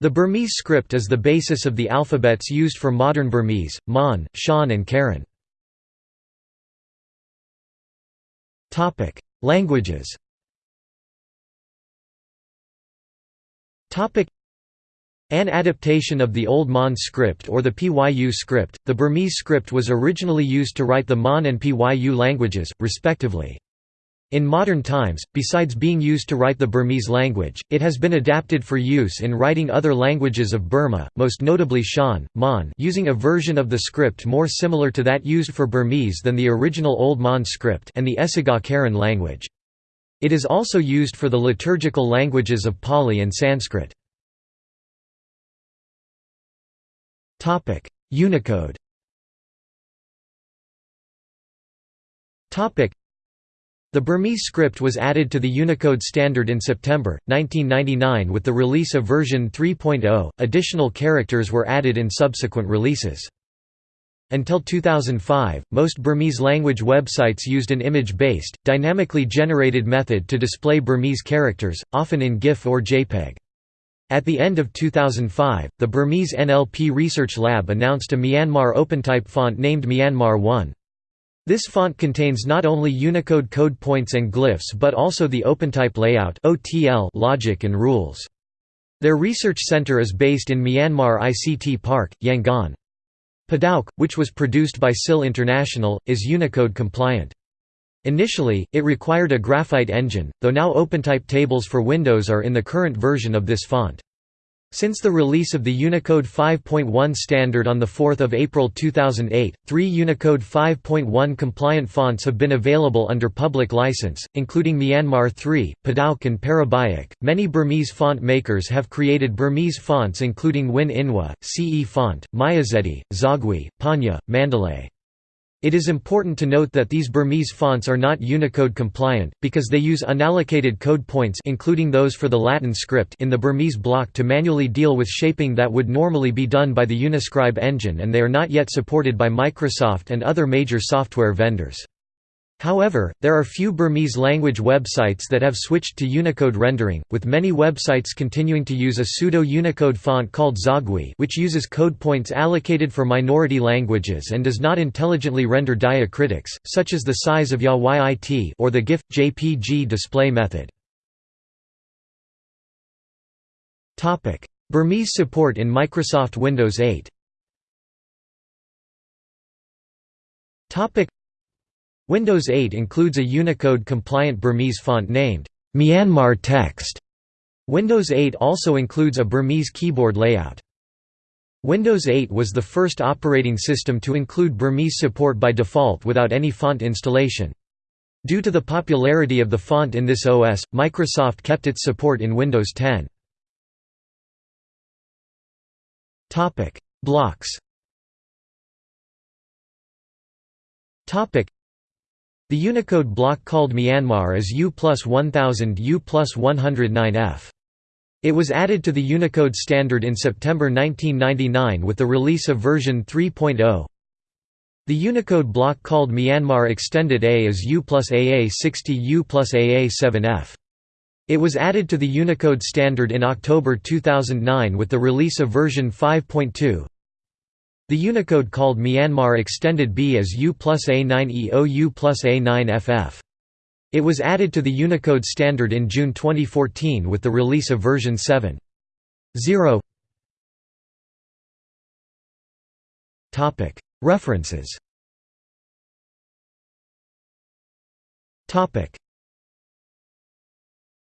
The Burmese script is the basis of the alphabets used for modern Burmese, Mon, Shan and Karen. Languages An adaptation of the Old Mon script or the Pyu script, the Burmese script was originally used to write the Mon and Pyu languages, respectively. In modern times, besides being used to write the Burmese language, it has been adapted for use in writing other languages of Burma, most notably Shan, Mon using a version of the script more similar to that used for Burmese than the original Old Mon script and the Esiga language. It is also used for the liturgical languages of Pali and Sanskrit. Unicode the Burmese script was added to the Unicode standard in September, 1999 with the release of version 3.0, additional characters were added in subsequent releases. Until 2005, most Burmese language websites used an image-based, dynamically generated method to display Burmese characters, often in GIF or JPEG. At the end of 2005, the Burmese NLP Research Lab announced a Myanmar OpenType font named Myanmar 1. This font contains not only Unicode code points and glyphs but also the OpenType layout logic and rules. Their research center is based in Myanmar ICT Park, Yangon. Padauk, which was produced by SIL International, is Unicode compliant. Initially, it required a graphite engine, though now OpenType tables for Windows are in the current version of this font. Since the release of the Unicode 5.1 standard on 4 April 2008, three Unicode 5.1 compliant fonts have been available under public license, including Myanmar 3, Padauk and Parabaik. Many Burmese font makers have created Burmese fonts including Win Inwa, CE Font, Myazedi, Zawgyi, Panya, Mandalay. It is important to note that these Burmese fonts are not Unicode compliant, because they use unallocated code points including those for the Latin script in the Burmese block to manually deal with shaping that would normally be done by the Uniscribe engine and they are not yet supported by Microsoft and other major software vendors. However, there are few Burmese language websites that have switched to Unicode rendering, with many websites continuing to use a pseudo-Unicode font called Zawgyi which uses code points allocated for minority languages and does not intelligently render diacritics, such as the size of YAYIT or the GIF, JPG display method. Burmese support in Microsoft Windows 8 Windows 8 includes a Unicode-compliant Burmese font named Myanmar Text. Windows 8 also includes a Burmese keyboard layout. Windows 8 was the first operating system to include Burmese support by default without any font installation. Due to the popularity of the font in this OS, Microsoft kept its support in Windows 10. Blocks the Unicode block called Myanmar is U plus 1000 U plus 109F. It was added to the Unicode standard in September 1999 with the release of version 3.0. The Unicode block called Myanmar Extended A is U plus AA60 U plus AA7F. It was added to the Unicode standard in October 2009 with the release of version 5.2. The Unicode called Myanmar extended B as U plus A9EO U plus A9FF. It was added to the Unicode standard in June 2014 with the release of version 7.0. References